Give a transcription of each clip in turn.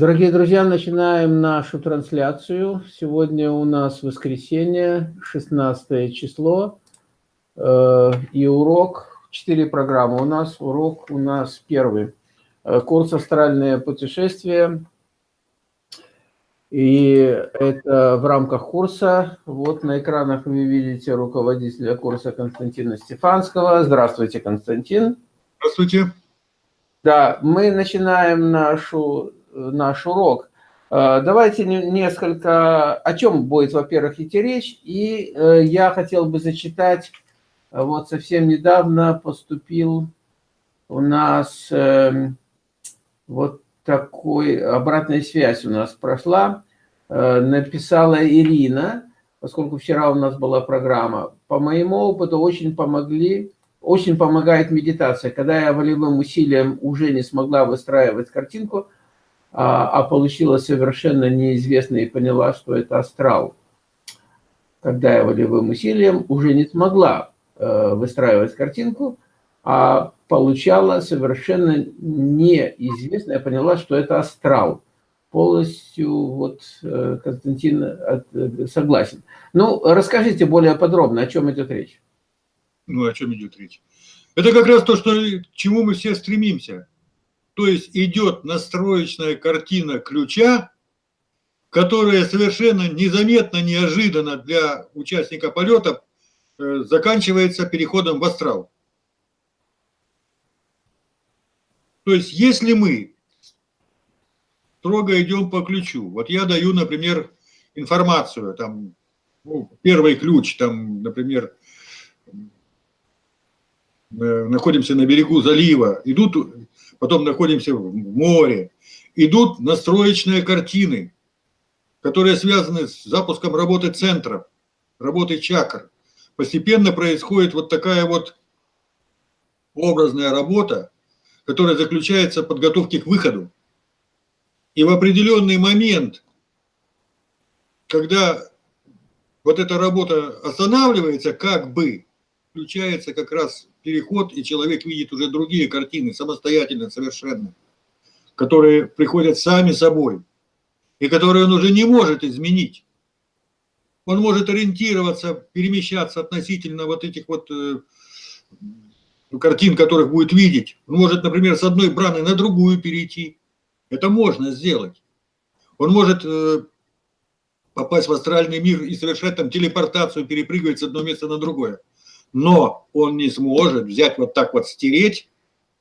Дорогие друзья, начинаем нашу трансляцию. Сегодня у нас воскресенье, 16 число, э, и урок, четыре программы у нас. Урок у нас первый. Э, курс «Астральное путешествие». И это в рамках курса. Вот на экранах вы видите руководителя курса Константина Стефанского. Здравствуйте, Константин. Здравствуйте. Да, мы начинаем нашу наш урок. Э, давайте несколько, о чем будет, во-первых, идти речь. И э, я хотел бы зачитать, э, вот совсем недавно поступил у нас эм, вот такой, обратная связь у нас прошла. Написала Ирина, поскольку вчера у нас была программа. По моему опыту очень помогли, очень помогает медитация. Когда я волевым усилием уже не смогла выстраивать картинку – а, а получила совершенно неизвестно и поняла, что это астрал. Когда я волевым усилием уже не смогла э, выстраивать картинку, а получала совершенно неизвестно, я поняла, что это астрал. Полностью вот э, Константин э, согласен. Ну, расскажите более подробно, о чем идет речь. Ну, о чем идет речь? Это как раз то, что, к чему мы все стремимся то есть идет настроечная картина ключа, которая совершенно незаметно, неожиданно для участника полета э, заканчивается переходом в астрал. То есть если мы строго идем по ключу, вот я даю, например, информацию, там, ну, первый ключ, там, например, э, находимся на берегу залива, идут потом находимся в море. Идут настроечные картины, которые связаны с запуском работы центров, работы чакр. Постепенно происходит вот такая вот образная работа, которая заключается в подготовке к выходу. И в определенный момент, когда вот эта работа останавливается, как бы включается как раз переход, и человек видит уже другие картины, самостоятельно совершенно, которые приходят сами собой, и которые он уже не может изменить. Он может ориентироваться, перемещаться относительно вот этих вот э, картин, которых будет видеть. Он может, например, с одной браны на другую перейти. Это можно сделать. Он может э, попасть в астральный мир и совершать там телепортацию, перепрыгивать с одного места на другое но он не сможет взять вот так вот стереть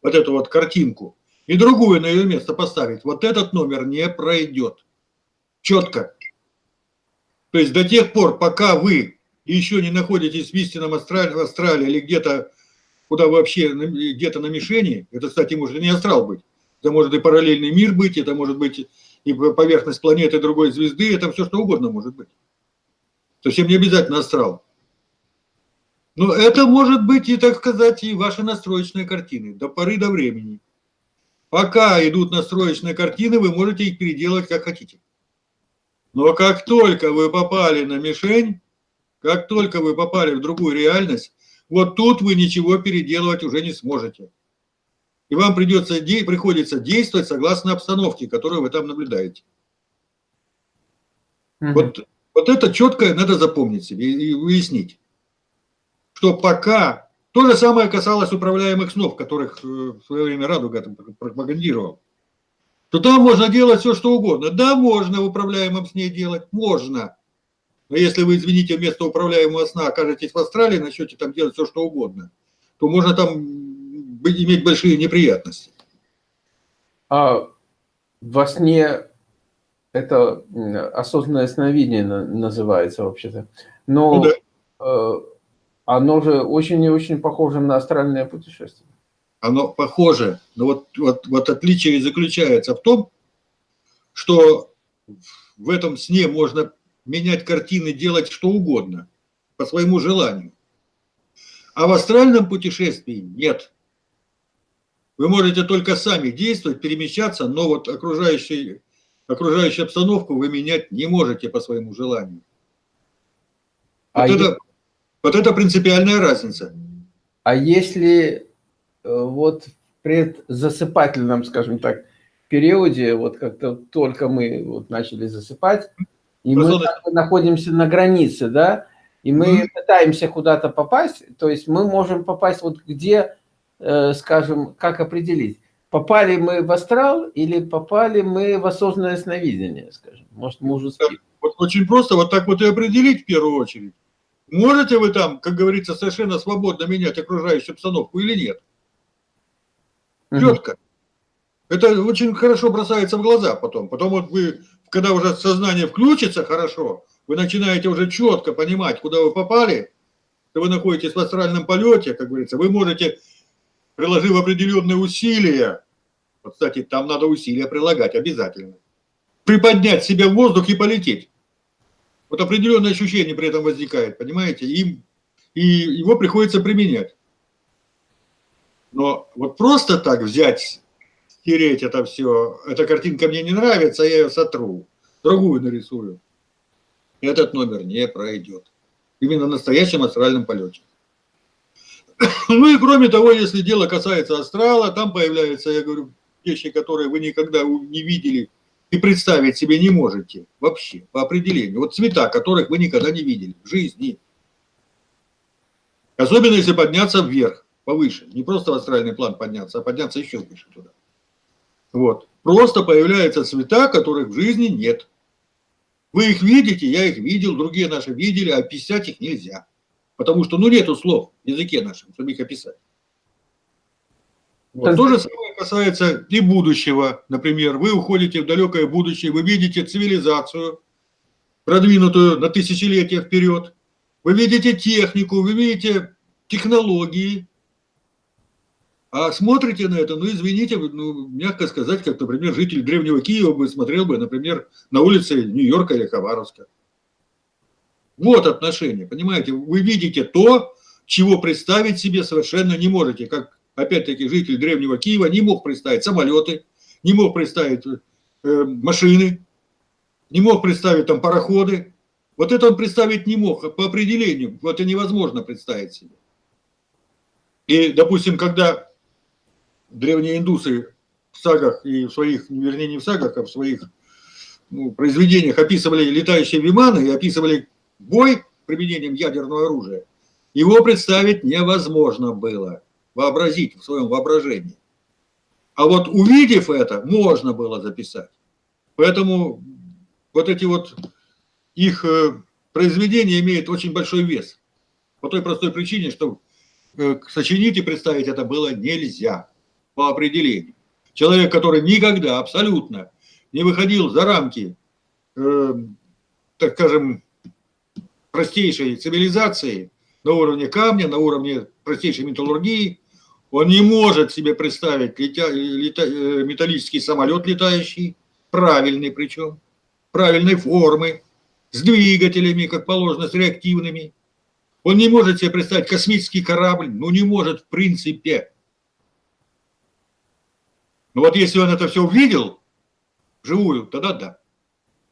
вот эту вот картинку и другую на ее место поставить. Вот этот номер не пройдет. Четко. То есть до тех пор, пока вы еще не находитесь в истинном астрале, в астрале или где-то, куда вы вообще, где-то на мишени, это, кстати, может и не астрал быть, это может и параллельный мир быть, это может быть и поверхность планеты другой звезды, это все что угодно может быть. Совсем не обязательно астрал. Но это может быть и, так сказать, и ваши настроечные картины до поры до времени. Пока идут настроечные картины, вы можете их переделать как хотите. Но как только вы попали на мишень, как только вы попали в другую реальность, вот тут вы ничего переделывать уже не сможете. И вам придется, приходится действовать согласно обстановке, которую вы там наблюдаете. Угу. Вот, вот это четко надо запомнить себе и выяснить что пока то же самое касалось управляемых снов, которых э, в свое время Радуга пропагандировал. То там можно делать все, что угодно. Да, можно в управляемом сне делать, можно. Но если вы, извините, вместо управляемого сна окажетесь в Австралии, начнете там делать все, что угодно, то можно там иметь большие неприятности. А во сне это осознанное сновидение называется вообще-то. Но ну, да. Оно же очень и очень похоже на астральное путешествие. Оно похоже, но вот, вот, вот отличие заключается в том, что в этом сне можно менять картины, делать что угодно, по своему желанию. А в астральном путешествии нет. Вы можете только сами действовать, перемещаться, но вот окружающий, окружающую обстановку вы менять не можете по своему желанию. А вот это вот это принципиальная разница. А если э, вот в предзасыпательном, скажем так, периоде, вот как-то только мы вот начали засыпать, и мы находимся на границе, да, и мы mm -hmm. пытаемся куда-то попасть, то есть мы можем попасть вот где, э, скажем, как определить, попали мы в астрал или попали мы в осознанное сновидение, скажем, может мы уже спим. Вот очень просто, вот так вот и определить в первую очередь. Можете вы там, как говорится, совершенно свободно менять окружающую обстановку или нет? Четко. Это очень хорошо бросается в глаза потом. Потом вот вы, когда уже сознание включится хорошо, вы начинаете уже четко понимать, куда вы попали, что вы находитесь в астральном полете, как говорится, вы можете, приложив определенные усилия, вот, кстати, там надо усилия прилагать обязательно, приподнять себя в воздух и полететь. Вот определенное ощущение при этом возникает, понимаете, и, и его приходится применять. Но вот просто так взять, стереть это все, эта картинка мне не нравится, я ее сотру, другую нарисую. Этот номер не пройдет. Именно в настоящем астральном полете. Ну и кроме того, если дело касается астрала, там появляются, я говорю, вещи, которые вы никогда не видели и представить себе не можете вообще, по определению. Вот цвета, которых вы никогда не видели в жизни. Особенно если подняться вверх повыше. Не просто в астральный план подняться, а подняться еще выше туда. Вот. Просто появляются цвета, которых в жизни нет. Вы их видите, я их видел, другие наши видели, а описать их нельзя. Потому что, ну, нету слов в языке нашем, чтобы их описать. Вот. То же самое касается и будущего. Например, вы уходите в далекое будущее, вы видите цивилизацию, продвинутую на тысячелетия вперед. Вы видите технику, вы видите технологии, а смотрите на это, ну, извините, ну, мягко сказать, как, например, житель древнего Киева бы смотрел бы, например, на улице Нью-Йорка или Хабаровска. Вот отношение, понимаете? Вы видите то, чего представить себе совершенно не можете. Как, опять-таки, житель древнего Киева не мог представить самолеты, не мог представить э, машины, не мог представить там пароходы. Вот это он представить не мог по определению. Вот это невозможно представить себе. И, допустим, когда древние индусы в сагах и в своих, вернее, не в сагах, а в своих ну, произведениях описывали летающие виманы и описывали бой применением ядерного оружия, его представить невозможно было, вообразить в своем воображении. А вот увидев это, можно было записать. Поэтому вот эти вот их э, произведения имеют очень большой вес. По той простой причине, что э, сочинить и представить это было нельзя по определению. Человек, который никогда абсолютно не выходил за рамки, э, так скажем, простейшей цивилизации на уровне камня, на уровне простейшей металлургии, он не может себе представить летя, лета, э, металлический самолет летающий, правильный причем, правильной формы, с двигателями, как положено, с реактивными. Он не может себе представить космический корабль, ну не может в принципе. Но вот если он это все увидел, живую, тогда да.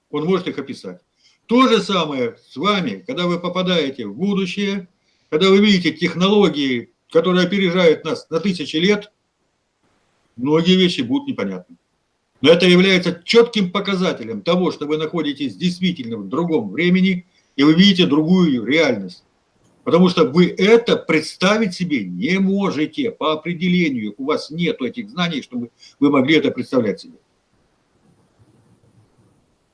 Он может их описать. То же самое с вами, когда вы попадаете в будущее, когда вы видите технологии, которые опережают нас на тысячи лет, многие вещи будут непонятны. Но это является четким показателем того, что вы находитесь действительно в другом времени, и вы видите другую реальность. Потому что вы это представить себе не можете по определению. У вас нет этих знаний, чтобы вы могли это представлять себе.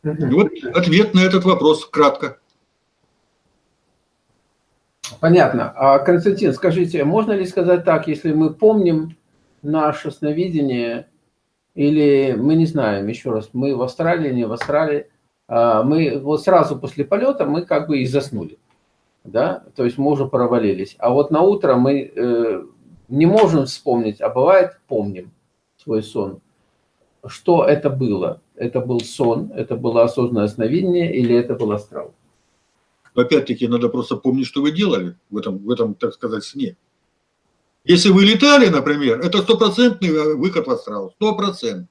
И вот ответ на этот вопрос кратко. Понятно. А, Константин, скажите, можно ли сказать так, если мы помним наше сновидение, или мы не знаем, еще раз, мы в Австралии, не в Австралии, а, мы вот сразу после полета мы как бы и заснули да, то есть мы уже провалились. А вот на утро мы э, не можем вспомнить, а бывает помним свой сон. Что это было? Это был сон, это было осознанное сновидение или это был астрал? Опять-таки надо просто помнить, что вы делали в этом, в этом, так сказать, сне. Если вы летали, например, это стопроцентный э, выход в астрал, стопроцентный.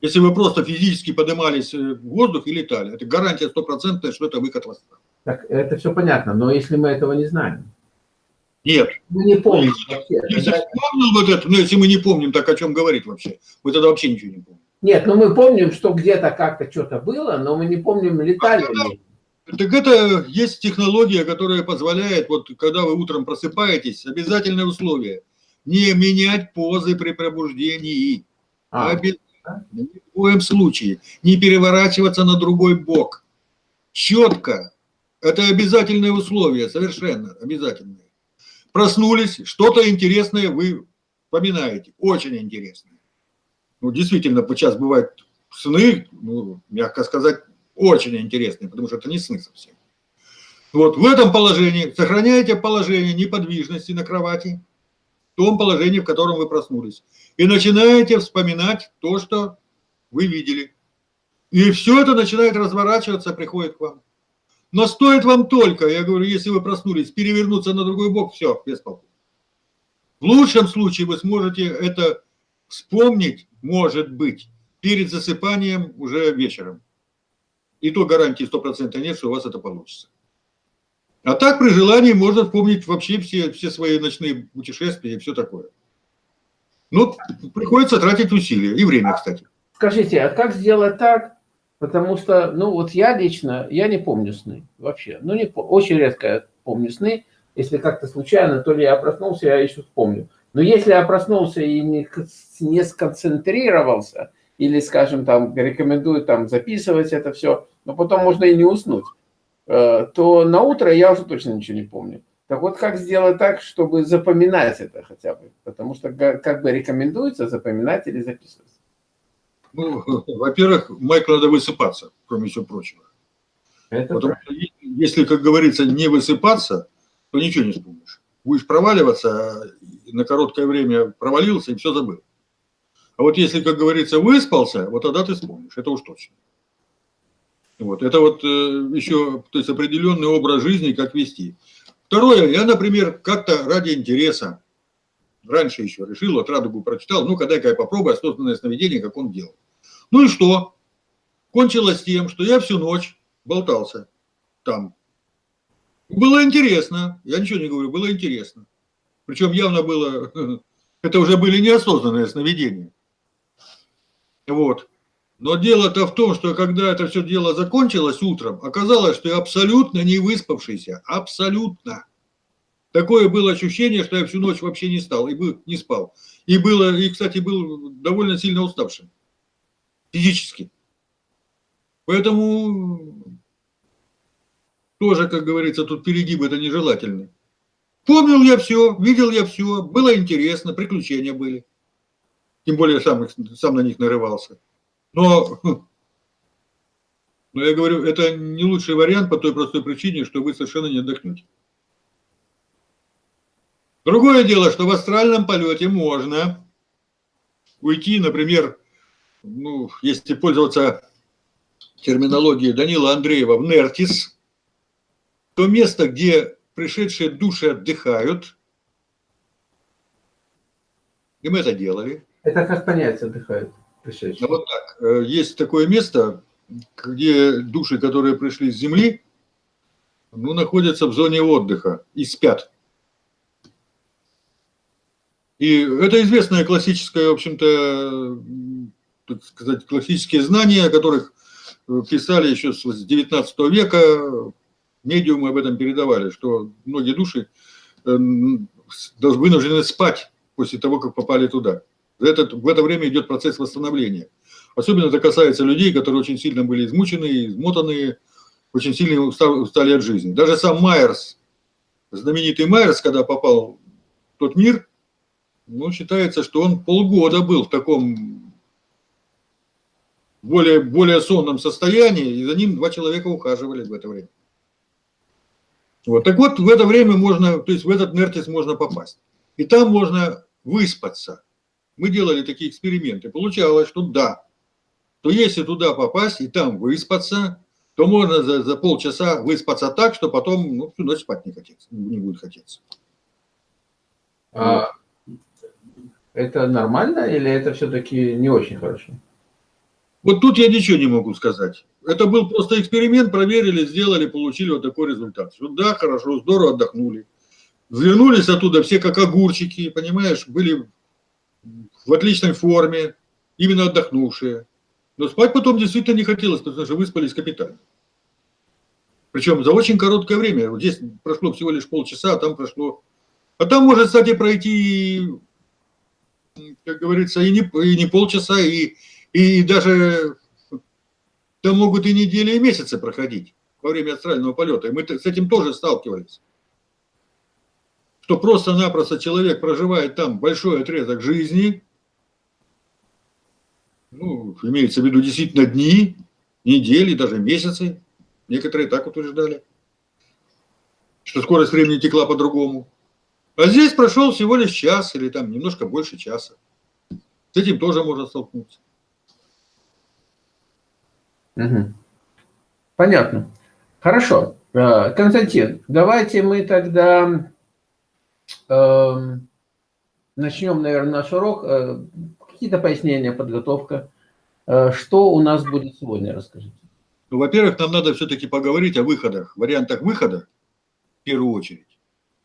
Если вы просто физически поднимались в воздух и летали, это гарантия стопроцентная, что это выход в астрал. Так это все понятно, но если мы этого не знаем. Нет. Мы не помним. Если, если, вспомнил вот это, ну, если мы не помним, так о чем говорить вообще? Мы тогда вообще ничего не помним. Нет, ну мы помним, что где-то как-то что-то было, но мы не помним, летали ли. Так это есть технология, которая позволяет, вот когда вы утром просыпаетесь, обязательное условие, не менять позы при пробуждении. А. Обязательно. Ни в коем случае. Не переворачиваться на другой бок. Четко. Это обязательное условие, совершенно обязательное. Проснулись, что-то интересное вы вспоминаете, очень интересное ну, действительно, сейчас бывают сны, ну, мягко сказать, очень интересные, потому что это не сны совсем. Вот в этом положении сохраняете положение неподвижности на кровати, в том положении, в котором вы проснулись, и начинаете вспоминать то, что вы видели. И все это начинает разворачиваться, приходит к вам. Но стоит вам только, я говорю, если вы проснулись, перевернуться на другой бок, все, без толку. В лучшем случае вы сможете это вспомнить может быть перед засыпанием уже вечером. И то гарантии 100% нет, что у вас это получится. А так при желании можно вспомнить вообще все, все свои ночные путешествия и все такое. Но приходится тратить усилия и время, кстати. Скажите, а как сделать так? Потому что, ну вот я лично, я не помню сны вообще. Ну, не, очень редко я помню сны. Если как-то случайно, то ли я проснулся, я еще вспомню. Но если я проснулся и не, не сконцентрировался, или, скажем, там, рекомендую там записывать это все, но потом можно и не уснуть, э, то на утро я уже точно ничего не помню. Так вот, как сделать так, чтобы запоминать это хотя бы? Потому что как бы рекомендуется запоминать или записывать. Ну, во-первых, Майкл надо высыпаться, кроме всего прочего. Это Потому что если, как говорится, не высыпаться, то ничего не вспомнишь. Будешь проваливаться, на короткое время провалился и все забыл. А вот если, как говорится, выспался, вот тогда ты вспомнишь, это уж точно. Вот, это вот э, еще, то есть определенный образ жизни, как вести. Второе, я, например, как-то ради интереса, раньше еще решил, вот Радугу прочитал, ну-ка дай-ка я попробую осознанное сновидение, как он делал. Ну и что? Кончилось тем, что я всю ночь болтался там. Было интересно, я ничего не говорю, было интересно. Причем явно было, это уже были неосознанные сновидения. Вот. Но дело-то в том, что когда это все дело закончилось утром, оказалось, что я абсолютно не выспавшийся. Абсолютно. Такое было ощущение, что я всю ночь вообще не стал, и был, не спал. И было, и, кстати, был довольно сильно уставшим. Физически. Поэтому тоже, как говорится, тут перегиб это нежелательный. Помнил я все, видел я все, было интересно, приключения были. Тем более сам, сам на них нарывался. Но, но я говорю, это не лучший вариант по той простой причине, что вы совершенно не отдохнете. Другое дело, что в астральном полете можно уйти, например, ну, если пользоваться терминологией Данила Андреева, в Нертис, то место, где пришедшие души отдыхают. И мы это делали. Это как понять пришедшие? Ну, вот так. Э, есть такое место, где души, которые пришли с Земли, ну, находятся в зоне отдыха и спят. И это известное классическое, в общем-то, так сказать, классические знания, о которых писали еще с 19 века, медиумы об этом передавали, что многие души э, вынуждены спать после того, как попали туда. В это, в это время идет процесс восстановления. Особенно это касается людей, которые очень сильно были измучены, измотаны, очень сильно устали от жизни. Даже сам Майерс, знаменитый Майерс, когда попал в тот мир, ну, считается, что он полгода был в таком более, более сонном состоянии, и за ним два человека ухаживали в это время. Вот. Так вот, в это время можно, то есть в этот Нертис можно попасть. И там можно выспаться. Мы делали такие эксперименты. Получалось, что да, то если туда попасть и там выспаться, то можно за, за полчаса выспаться так, что потом ну, всю ночь спать не, хотеться, не будет хотеться. А, это нормально или это все-таки не очень хорошо? Вот тут я ничего не могу сказать. Это был просто эксперимент, проверили, сделали, получили вот такой результат. Вот да, хорошо, здорово отдохнули. Вернулись оттуда все как огурчики, понимаешь, были в отличной форме, именно отдохнувшие. Но спать потом действительно не хотелось, потому что выспались капитально. Причем за очень короткое время. Вот здесь прошло всего лишь полчаса, а там прошло... А там может, кстати, пройти, как говорится, и не, и не полчаса, и, и даже там могут и недели, и месяцы проходить во время астрального полета. И мы с этим тоже сталкивались. Что просто-напросто человек проживает там большой отрезок жизни, ну, имеется в виду действительно дни, недели, даже месяцы. Некоторые так утверждали, что скорость времени текла по-другому. А здесь прошел всего лишь час или там немножко больше часа. С этим тоже можно столкнуться. Угу. Понятно. Хорошо. Э, Константин, давайте мы тогда э, начнем, наверное, наш урок. Какие-то пояснения, подготовка. Э, что у нас будет сегодня, расскажите. Ну, во-первых, нам надо все-таки поговорить о выходах, вариантах выхода, в первую очередь.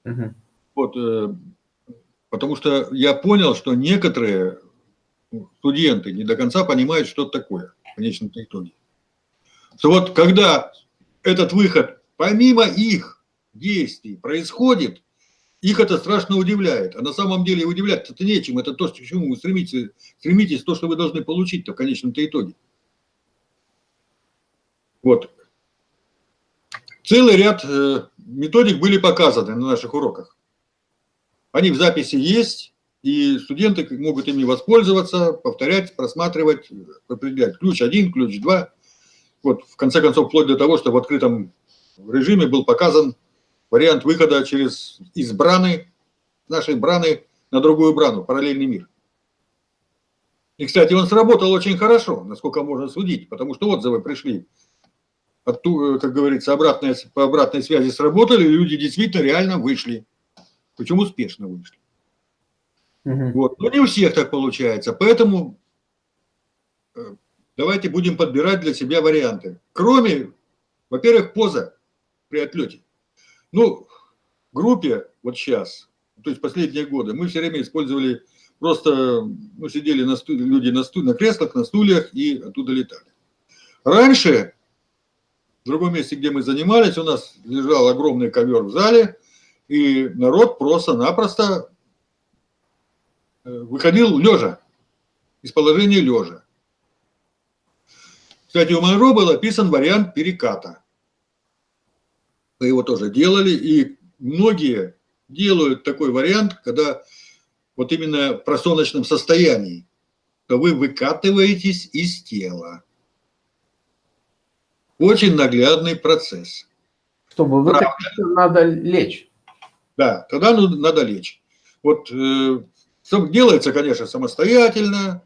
Угу. Вот, э, потому что я понял, что некоторые студенты не до конца понимают, что это такое в конечном итоге. Что вот когда этот выход, помимо их действий, происходит, их это страшно удивляет. А на самом деле удивляться это нечем. Это то, к чему вы стремитесь, стремитесь, то, что вы должны получить в конечном-то итоге. Вот. Целый ряд э, методик были показаны на наших уроках. Они в записи есть, и студенты могут ими воспользоваться, повторять, просматривать, определять ключ один, ключ два. Вот, в конце концов, вплоть до того, что в открытом режиме был показан вариант выхода через из браны, нашей браны на другую брану, параллельный мир. И, кстати, он сработал очень хорошо, насколько можно судить, потому что отзывы пришли, от, как говорится, обратная, по обратной связи сработали, и люди действительно реально вышли, причем успешно вышли. Угу. Вот. Но не у всех так получается, поэтому э, давайте будем подбирать для себя варианты. Кроме, во-первых, поза при отлете. Ну, группе вот сейчас, то есть последние годы, мы все время использовали просто, ну, сидели на стуле, люди на, стуле, на креслах, на стульях и оттуда летали. Раньше, в другом месте, где мы занимались, у нас лежал огромный ковер в зале, и народ просто-напросто э, выходил лежа, из положения лежа. Кстати, у Монро был описан вариант переката его тоже делали, и многие делают такой вариант, когда вот именно в просоночном состоянии, то вы выкатываетесь из тела. Очень наглядный процесс. Чтобы выкатиться, надо лечь. Да, тогда надо лечь. Вот э, делается, конечно, самостоятельно,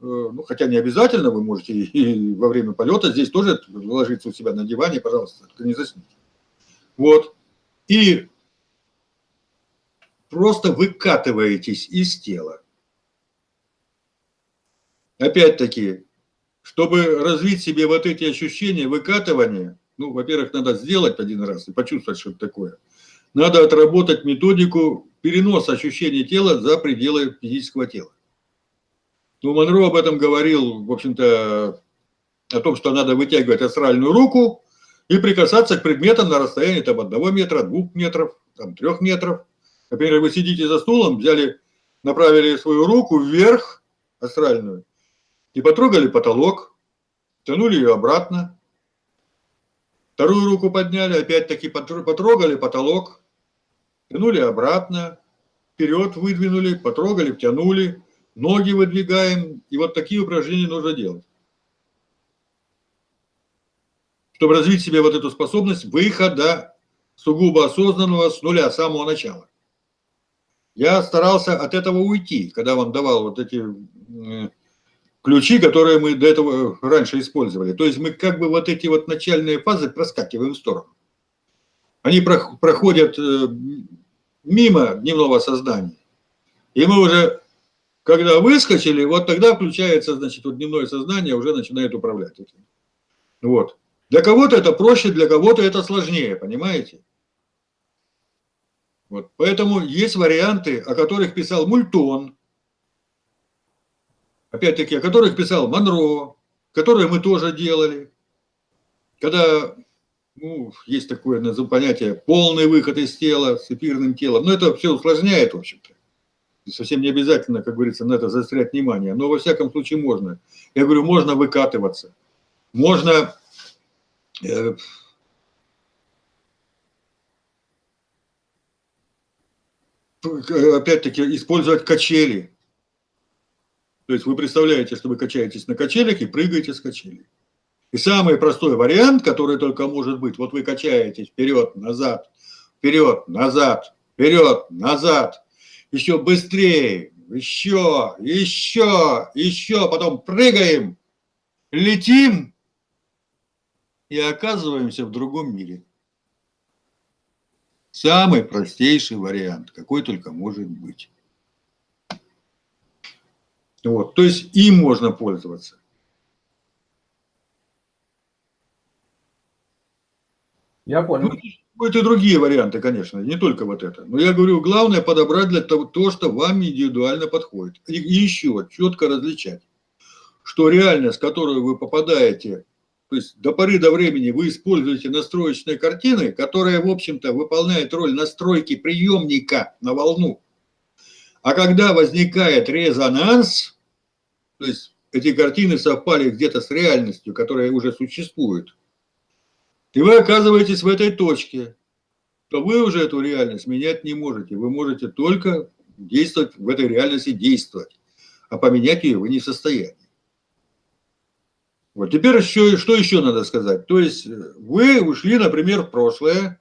э, ну, хотя не обязательно, вы можете и, и во время полета здесь тоже ложиться у себя на диване, пожалуйста, не засните. Вот. И просто выкатываетесь из тела. Опять-таки, чтобы развить себе вот эти ощущения выкатывания, ну, во-первых, надо сделать один раз и почувствовать, что это такое. Надо отработать методику переноса ощущений тела за пределы физического тела. Ну, Монро об этом говорил, в общем-то, о том, что надо вытягивать астральную руку, и прикасаться к предметам на расстоянии там, одного метра, двух метров, там, трех метров. Например, вы сидите за стулом, взяли, направили свою руку вверх, астральную, и потрогали потолок, тянули ее обратно. Вторую руку подняли, опять-таки потрогали потолок, тянули обратно, вперед выдвинули, потрогали, втянули, ноги выдвигаем. И вот такие упражнения нужно делать чтобы развить в себе вот эту способность выхода сугубо осознанного с нуля, с самого начала. Я старался от этого уйти, когда вам давал вот эти ключи, которые мы до этого раньше использовали. То есть мы как бы вот эти вот начальные фазы проскакиваем в сторону. Они проходят э, мимо дневного сознания. И мы уже, когда выскочили, вот тогда включается, значит, вот дневное сознание уже начинает управлять этим. Вот. Для кого-то это проще, для кого-то это сложнее, понимаете? Вот. Поэтому есть варианты, о которых писал Мультон, опять-таки, о которых писал Монро. которые мы тоже делали, когда ну, есть такое понятие полный выход из тела с эфирным телом, но это все усложняет, в общем-то. Совсем не обязательно, как говорится, на это заострять внимание, но во всяком случае можно. Я говорю, можно выкатываться, можно опять-таки использовать качели. То есть вы представляете, что вы качаетесь на качелях и прыгаете с качелей. И самый простой вариант, который только может быть, вот вы качаетесь вперед, назад, вперед, назад, вперед, назад, еще быстрее, еще, еще, еще, потом прыгаем, летим и оказываемся в другом мире. Самый простейший вариант, какой только может быть. Вот, то есть им можно пользоваться. Я понял. Ну, Будут и другие варианты, конечно, не только вот это. Но я говорю, главное подобрать для того, то, что вам индивидуально подходит. И, и еще четко различать, что реальность, в которую вы попадаете то есть до поры до времени вы используете настроечные картины, которые, в общем-то, выполняют роль настройки приемника на волну. А когда возникает резонанс, то есть эти картины совпали где-то с реальностью, которая уже существует, и вы оказываетесь в этой точке, то вы уже эту реальность менять не можете. Вы можете только действовать в этой реальности, действовать. А поменять ее вы не в состоянии. Вот теперь еще, что еще надо сказать? То есть э, вы ушли, например, в прошлое,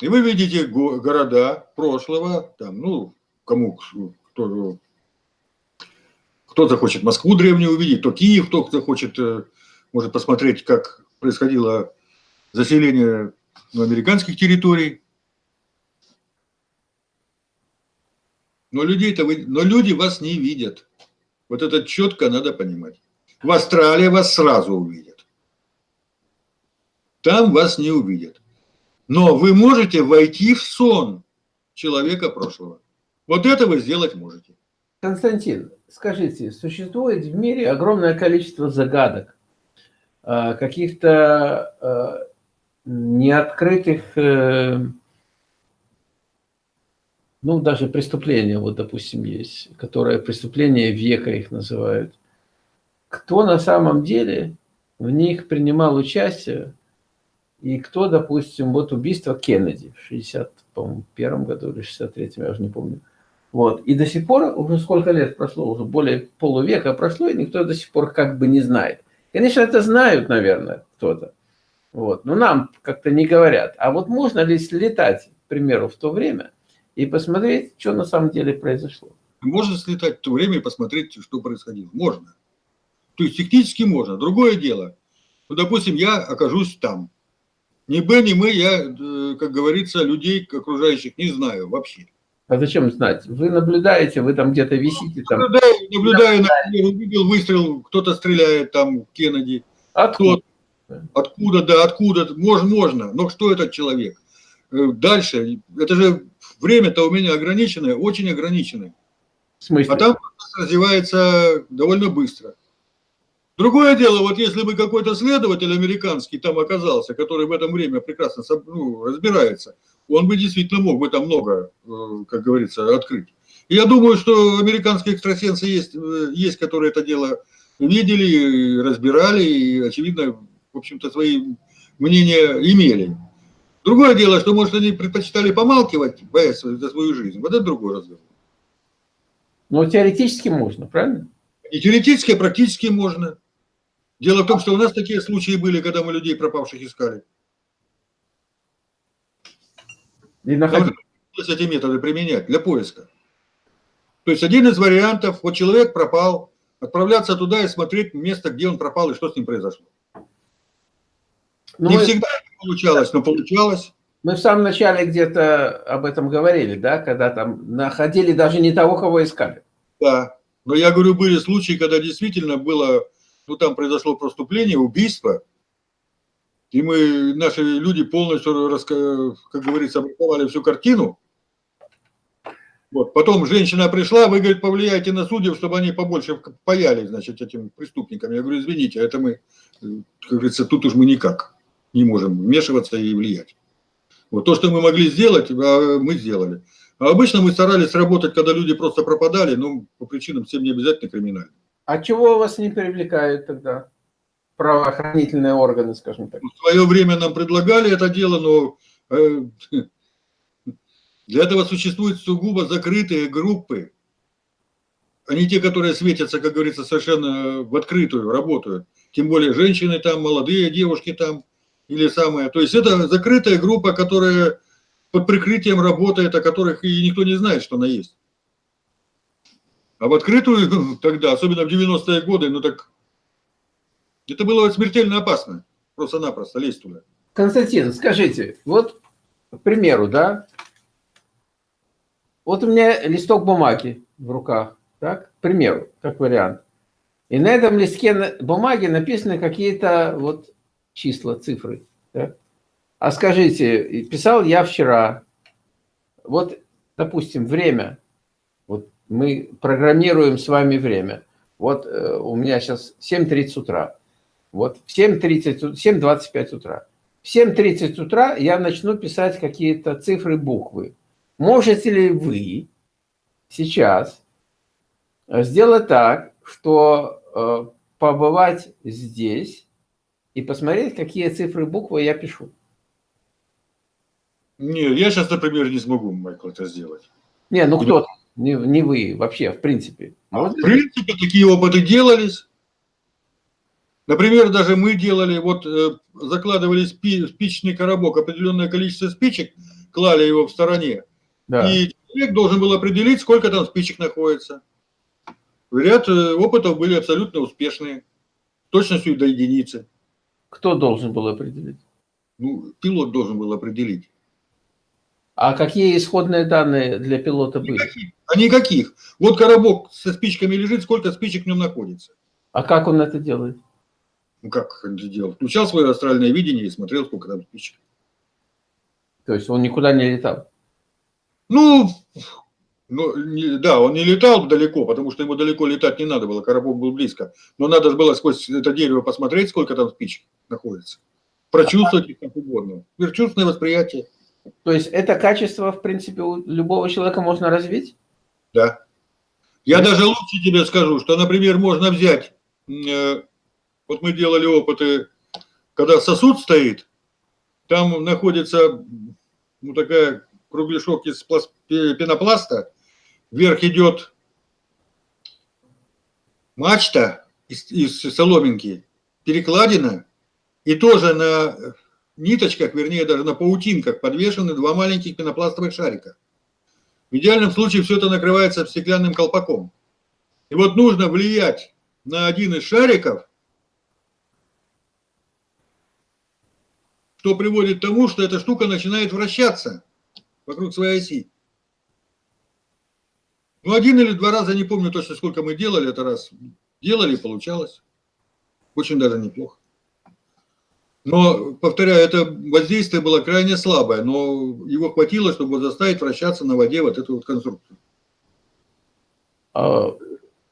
и вы видите города прошлого, там, ну, кому, кто, кто захочет Москву древнюю увидеть, то Киев, кто захочет, э, может посмотреть, как происходило заселение ну, американских территорий. Но, людей-то вы, но люди вас не видят. Вот это четко надо понимать. В Австралии вас сразу увидят. Там вас не увидят. Но вы можете войти в сон человека прошлого. Вот это вы сделать можете. Константин, скажите, существует в мире огромное количество загадок, э, каких-то э, неоткрытых э, ну, даже преступления, вот, допустим, есть, которые преступления века их называют. Кто на самом деле в них принимал участие, и кто, допустим, вот убийство Кеннеди в 61 году или 63-м, я уже не помню. Вот. И до сих пор, уже сколько лет прошло, уже более полувека прошло, и никто до сих пор как бы не знает. Конечно, это знают, наверное, кто-то. Вот. Но нам как-то не говорят. А вот можно ли слетать, к примеру, в то время – и посмотреть, что на самом деле произошло. Можно слетать в то время и посмотреть, что происходило. Можно. То есть технически можно. Другое дело. Ну, допустим, я окажусь там. Ни Б, ни мы, я, э, как говорится, людей окружающих не знаю вообще. А зачем знать? Вы наблюдаете, вы там где-то висите. Там. Наблюдаю, наблюдаю, например, увидел выстрел, кто-то стреляет там в Кеннеди. Откуда? Откуда, да, откуда, можно, можно. Но что этот человек? Э, дальше, это же время-то у меня ограниченное, очень ограниченное. В смысле? А там развивается довольно быстро. Другое дело, вот если бы какой-то следователь американский там оказался, который в этом время прекрасно ну, разбирается, он бы действительно мог бы там много, э, как говорится, открыть. И я думаю, что американские экстрасенсы есть, э, есть, которые это дело видели, разбирали и, очевидно, в общем-то, свои мнения имели. Другое дело, что, может, они предпочитали помалкивать, боясь за свою жизнь. Вот это другой разговор. Но теоретически можно, правильно? И теоретически, и практически можно. Дело в том, что у нас такие случаи были, когда мы людей пропавших искали. И находили. эти методы применять для поиска. То есть один из вариантов, вот человек пропал, отправляться туда и смотреть место, где он пропал и что с ним произошло. Ну, Не всегда получалось, но получалось. Мы в самом начале где-то об этом говорили, да, когда там находили даже не того, кого искали. Да, но я говорю, были случаи, когда действительно было, ну там произошло проступление, убийство, и мы, наши люди полностью, как говорится, обрисовали всю картину, Вот. Потом женщина пришла, вы, говорит, повлияйте на судьев, чтобы они побольше паяли, значит, этим преступникам. Я говорю, извините, это мы, как говорится, тут уж мы никак не можем вмешиваться и влиять. Вот то, что мы могли сделать, а, мы сделали. А обычно мы старались работать, когда люди просто пропадали, но по причинам всем не обязательно криминальным. А чего вас не привлекают тогда? Правоохранительные органы, скажем так. В свое время нам предлагали это дело, но э, для этого существуют сугубо закрытые группы. Они те, которые светятся, как говорится, совершенно в открытую, работают. Тем более женщины там, молодые девушки там или самое. То есть это закрытая группа, которая под прикрытием работает, о которых и никто не знает, что она есть. А в открытую тогда, особенно в 90-е годы, ну так это было смертельно опасно. Просто-напросто лезть туда. Константин, скажите, вот, к примеру, да, вот у меня листок бумаги в руках, так, к примеру, как вариант. И на этом листке бумаги написаны какие-то вот числа, цифры. Так? А скажите, писал я вчера, вот, допустим, время, вот мы программируем с вами время. Вот э, у меня сейчас 7.30 утра. Вот в 7.30, 7.25 утра. В 7.30 утра я начну писать какие-то цифры, буквы. Можете ли вы сейчас сделать так, что э, побывать здесь и посмотреть, какие цифры, буквы я пишу? Не, я сейчас, например, не смогу, Майкл, это сделать. Не, ну кто-то, не, не вы вообще, в принципе. А в принципе, такие опыты делались. Например, даже мы делали, вот э, закладывали спи, спичный коробок, определенное количество спичек, клали его в стороне, да. и человек должен был определить, сколько там спичек находится. Ряд э, опытов были абсолютно успешные, точностью до единицы. Кто должен был определить? Ну, пилот должен был определить. А какие исходные данные для пилота были? Никаких. А никаких. Вот коробок со спичками лежит, сколько спичек в нем находится. А как он это делает? Ну как он это делал? Включал свое астральное видение и смотрел, сколько там спичек. То есть он никуда не летал? Ну, ну не, да, он не летал далеко, потому что ему далеко летать не надо было, коробок был близко. Но надо было сквозь это дерево посмотреть, сколько там спичек находится. Прочувствовать их как угодно. Чувственное восприятие. То есть это качество, в принципе, у любого человека можно развить? Да. Я да. даже лучше тебе скажу, что, например, можно взять, э, вот мы делали опыты, когда сосуд стоит, там находится ну, такая кругляшок из пенопласта, вверх идет мачта из, из соломинки, перекладина, и тоже на ниточках, вернее даже на паутинках подвешены два маленьких пенопластовых шарика. В идеальном случае все это накрывается стеклянным колпаком. И вот нужно влиять на один из шариков, что приводит к тому, что эта штука начинает вращаться вокруг своей оси. Ну, один или два раза, не помню точно, сколько мы делали это раз. Делали, получалось. Очень даже неплохо. Но, повторяю, это воздействие было крайне слабое, но его хватило, чтобы заставить вращаться на воде вот эту вот конструкцию. А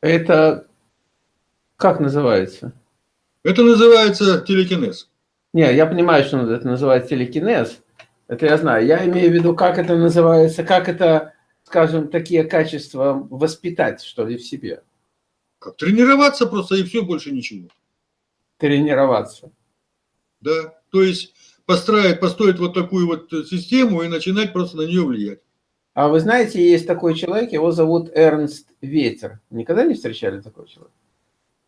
это как называется? Это называется телекинез. Не, я понимаю, что это называется телекинез. Это я знаю. Я имею в виду, как это называется, как это, скажем, такие качества воспитать, что ли, в себе. Как тренироваться просто и все, больше ничего. Тренироваться да, то есть построить, построить вот такую вот систему и начинать просто на нее влиять. А вы знаете, есть такой человек, его зовут Эрнст Ветер. Никогда не встречали такого человека?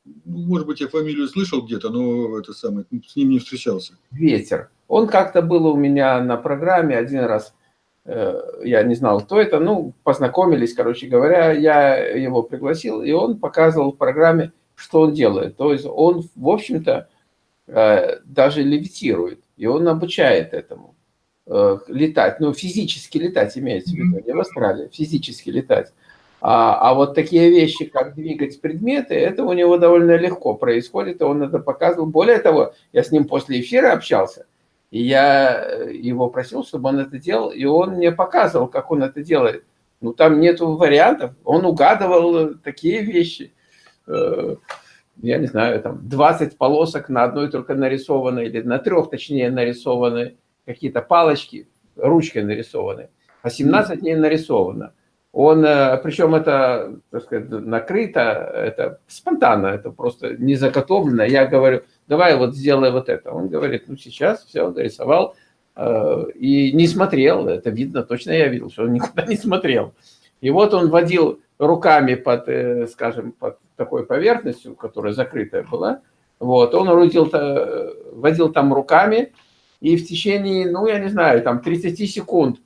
Ну, может быть, я фамилию слышал где-то, но это самое, с ним не встречался. Ветер. Он как-то был у меня на программе один раз. Э, я не знал, кто это. Ну, познакомились, короче говоря. Я его пригласил, и он показывал в программе, что он делает. То есть он, в общем-то, Э, даже левитирует, и он обучает этому э, летать, ну, физически летать имеется в виду, не в Австралии, физически летать. А, а вот такие вещи, как двигать предметы, это у него довольно легко происходит, и он это показывал. Более того, я с ним после эфира общался, и я э, его просил, чтобы он это делал, и он мне показывал, как он это делает. Ну, там нет вариантов. Он угадывал такие вещи. Э, я не знаю, там 20 полосок на одной только нарисованы, или на трех, точнее, нарисованы какие-то палочки, ручкой нарисованы, а 17 не нарисовано. Он, э, причем это, так сказать, накрыто, это спонтанно, это просто не заготовлено. Я говорю, давай вот сделай вот это. Он говорит, ну сейчас все, нарисовал э, и не смотрел. Это видно, точно я видел, что он никуда не смотрел. И вот он водил руками под, э, скажем, под такой поверхностью, которая закрытая была. Вот, он водил, водил там руками, и в течение, ну, я не знаю, там 30 секунд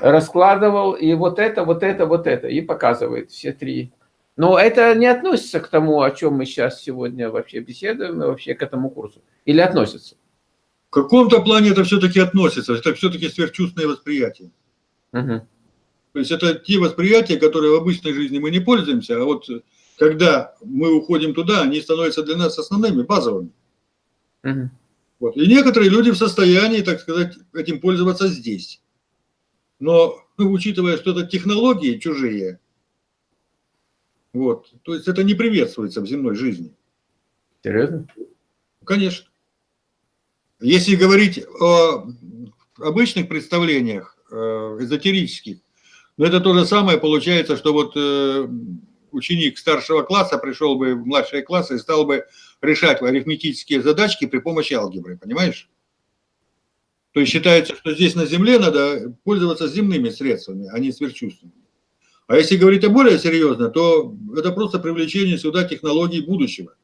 раскладывал, и вот это, вот это, вот это, и показывает все три. Но это не относится к тому, о чем мы сейчас сегодня вообще беседуем, вообще к этому курсу. Или относится? В каком-то плане это все-таки относится, это все-таки сверхчувственное восприятие. Угу. То есть это те восприятия, которые в обычной жизни мы не пользуемся, а вот когда мы уходим туда, они становятся для нас основными, базовыми. Угу. Вот. И некоторые люди в состоянии, так сказать, этим пользоваться здесь. Но ну, учитывая, что это технологии чужие, вот, то есть это не приветствуется в земной жизни. Серьезно? Конечно. Если говорить о обычных представлениях, э, эзотерических, но это то же самое получается, что вот э, ученик старшего класса пришел бы в младшие классы и стал бы решать арифметические задачки при помощи алгебры, понимаешь? То есть считается, что здесь на Земле надо пользоваться земными средствами, а не сверхчувственными. А если говорить о более серьезно, то это просто привлечение сюда технологий будущего.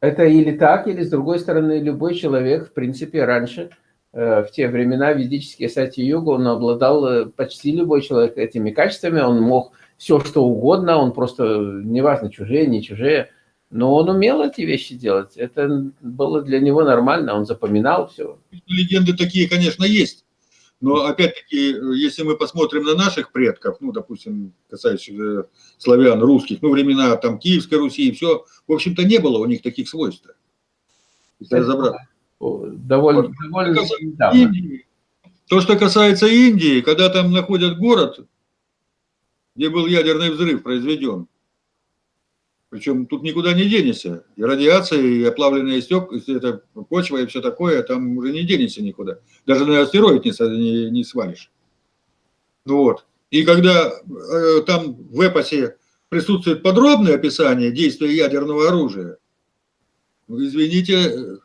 Это или так, или с другой стороны, любой человек, в принципе, раньше, э, в те времена ведические сати-йога, он обладал, э, почти любой человек этими качествами, он мог все, что угодно, он просто, неважно, чужие, не чужие, но он умел эти вещи делать. Это было для него нормально, он запоминал все. Легенды такие, конечно, есть. Но опять-таки, если мы посмотрим на наших предков, ну, допустим, касающихся славян, русских, ну, времена там Киевской Руси и все, в общем-то, не было у них таких свойств. Если разобраться. Довольно, вот. довольно Индии, То, что касается Индии, когда там находят город, где был ядерный взрыв произведен, причем тут никуда не денешься. И радиация, и оплавленные стек, это почва и все такое, там уже не денешься никуда. Даже на астероид не, не, не свалишь. Ну вот. И когда э, там в эпосе присутствует подробное описание действия ядерного оружия, ну, извините,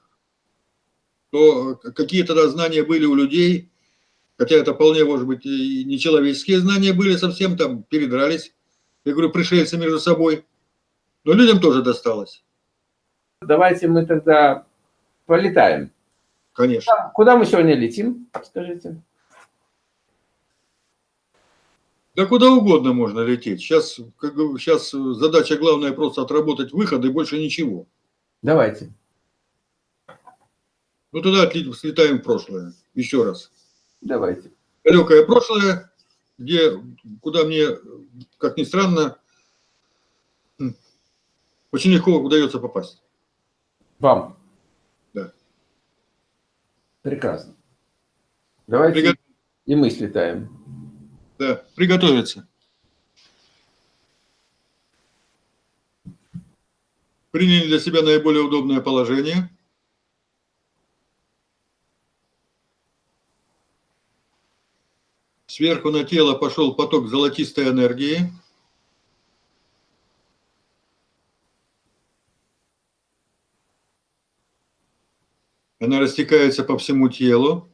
то какие тогда знания были у людей, хотя это вполне, может быть, и нечеловеческие знания были совсем, там передрались, я говорю, пришельцы между собой. Но людям тоже досталось. Давайте мы тогда полетаем. Конечно. Куда мы сегодня летим, скажите? Да куда угодно можно лететь. Сейчас, как, сейчас задача главная просто отработать выход и больше ничего. Давайте. Ну тогда слетаем в прошлое. Еще раз. Давайте. Далекое прошлое, где, куда мне, как ни странно, очень легко удается попасть. Вам? Да. Прекрасно. Давайте Пригот... и мы слетаем. Да, приготовиться. Приняли для себя наиболее удобное положение. Сверху на тело пошел поток золотистой энергии. Она растекается по всему телу.